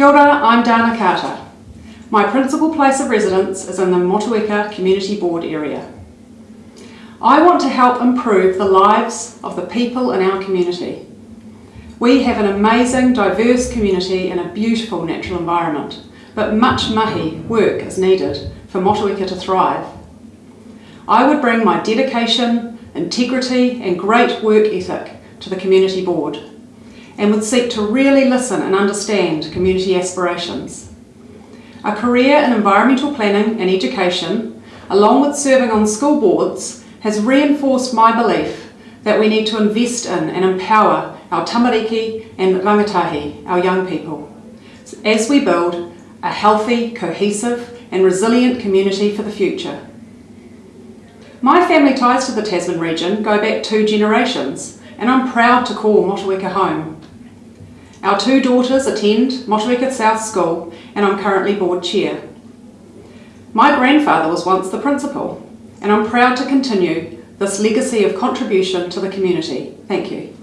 Kia ora, I'm Dana Carter. My principal place of residence is in the Motueka Community Board area. I want to help improve the lives of the people in our community. We have an amazing, diverse community and a beautiful natural environment, but much mahi work is needed for Motueka to thrive. I would bring my dedication, integrity and great work ethic to the Community Board and would seek to really listen and understand community aspirations. A career in environmental planning and education, along with serving on school boards, has reinforced my belief that we need to invest in and empower our tamariki and rangatahi, our young people, as we build a healthy, cohesive and resilient community for the future. My family ties to the Tasman region go back two generations and I'm proud to call Motueka home. Our two daughters attend Motueka South School and I'm currently board chair. My grandfather was once the principal and I'm proud to continue this legacy of contribution to the community. Thank you.